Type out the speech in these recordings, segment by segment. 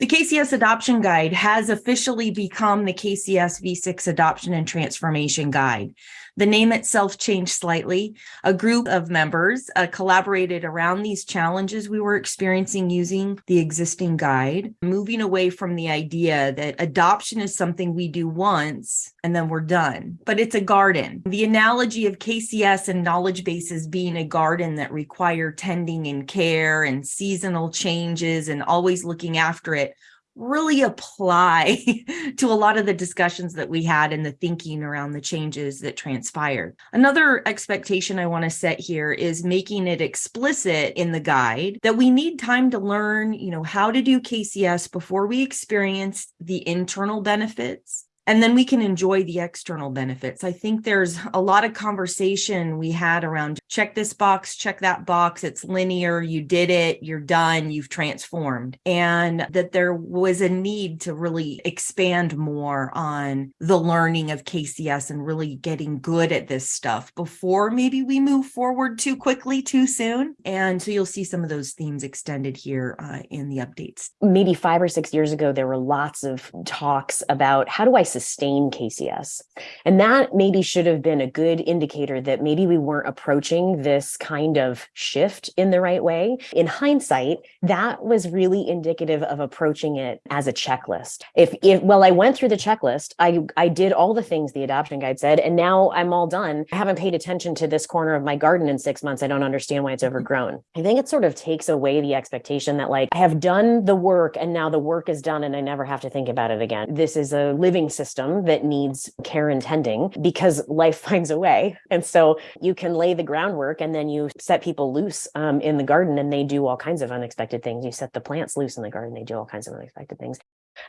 The KCS Adoption Guide has officially become the KCS V6 Adoption and Transformation Guide. The name itself changed slightly. A group of members uh, collaborated around these challenges we were experiencing using the existing guide, moving away from the idea that adoption is something we do once and then we're done, but it's a garden. The analogy of KCS and knowledge bases being a garden that require tending and care and seasonal changes and always looking after it really apply to a lot of the discussions that we had and the thinking around the changes that transpired. Another expectation I want to set here is making it explicit in the guide that we need time to learn, you know, how to do KCS before we experience the internal benefits and then we can enjoy the external benefits. I think there's a lot of conversation we had around check this box, check that box. It's linear. You did it. You're done. You've transformed. And that there was a need to really expand more on the learning of KCS and really getting good at this stuff before maybe we move forward too quickly, too soon. And so you'll see some of those themes extended here uh, in the updates. Maybe five or six years ago, there were lots of talks about how do I sustain KCS. And that maybe should have been a good indicator that maybe we weren't approaching this kind of shift in the right way. In hindsight, that was really indicative of approaching it as a checklist. If, if well, I went through the checklist, I, I did all the things the adoption guide said, and now I'm all done. I haven't paid attention to this corner of my garden in six months. I don't understand why it's mm-hmm. overgrown. I think it sort of takes away the expectation that like I have done the work and now the work is done and I never have to think about it again. This is a living system that needs care and tending because life finds a way. And so you can lay the groundwork and then you set people loose um, in the garden and they do all kinds of unexpected things. You set the plants loose in the garden, they do all kinds of unexpected things.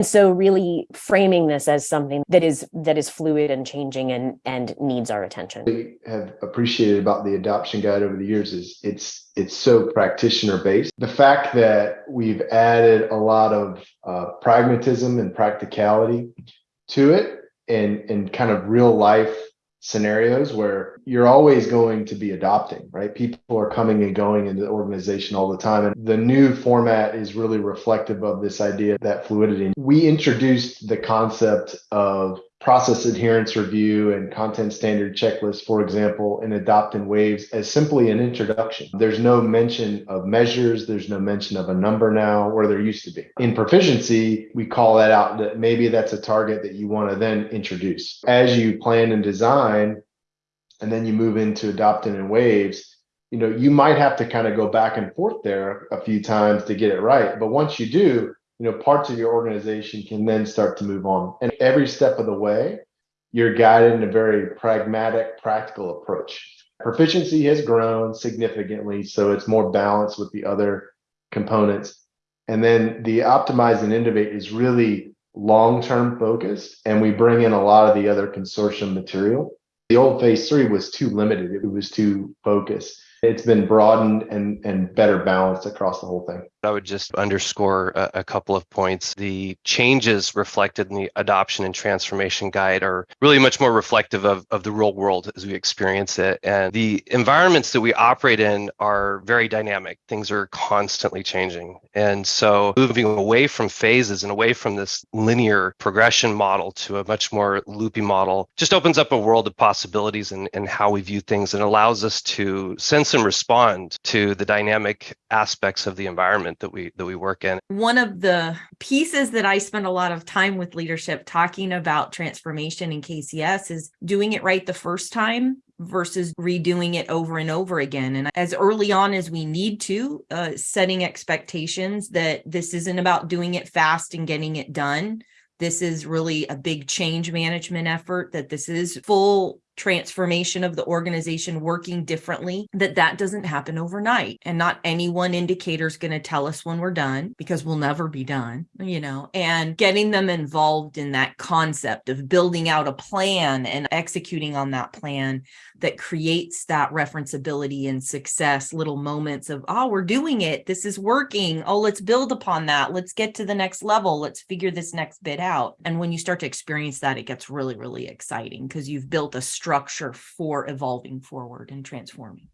So really framing this as something that is that is fluid and changing and and needs our attention. We have appreciated about the adoption guide over the years is it's it's so practitioner based. The fact that we've added a lot of uh, pragmatism and practicality to it and and kind of real life scenarios where you're always going to be adopting, right? People are coming and going in the organization all the time. And the new format is really reflective of this idea that fluidity. We introduced the concept of process adherence review and content standard checklist, for example, in Adopt in Waves as simply an introduction. There's no mention of measures. There's no mention of a number now where there used to be. In proficiency, we call that out that maybe that's a target that you want to then introduce. As you plan and design, and then you move into adopting in waves, you know, you might have to kind of go back and forth there a few times to get it right. But once you do, you know, parts of your organization can then start to move on. And every step of the way, you're guided in a very pragmatic, practical approach. Proficiency has grown significantly, so it's more balanced with the other components. And then the optimize and innovate is really long-term focused, and we bring in a lot of the other consortium material. The old phase three was too limited. It was too focused. It's been broadened and, and better balanced across the whole thing. I would just underscore a, a, couple of points. The changes reflected in the adoption and transformation guide are really much more reflective of, of the real world as we experience it. And the environments that we operate in are very dynamic. Things are constantly changing. And so moving away from phases and away from this linear progression model to a much more loopy model just opens up a world of possibilities and how we view things and allows us to sense and respond to the dynamic aspects of the environment environment that we that we work in. One of the pieces that I spend a lot of time with leadership talking about transformation in KCS is doing it right the first time versus redoing it over and over again. And as early on as we need to, uh, setting expectations that this isn't about doing it fast and getting it done. This is really a big change management effort, that this is full transformation of the organization working differently, that that doesn't happen overnight. And not any one indicator is going to tell us when we're done because we'll never be done, you know, and getting them involved in that concept of building out a plan and executing on that plan that creates that referenceability and success, little moments of, oh, we're doing it. This is working. Oh, let's build upon that. Let's get to the next level. Let's figure this next bit out. And when you start to experience that, it gets really, really exciting because you've built a structure for evolving forward and transforming.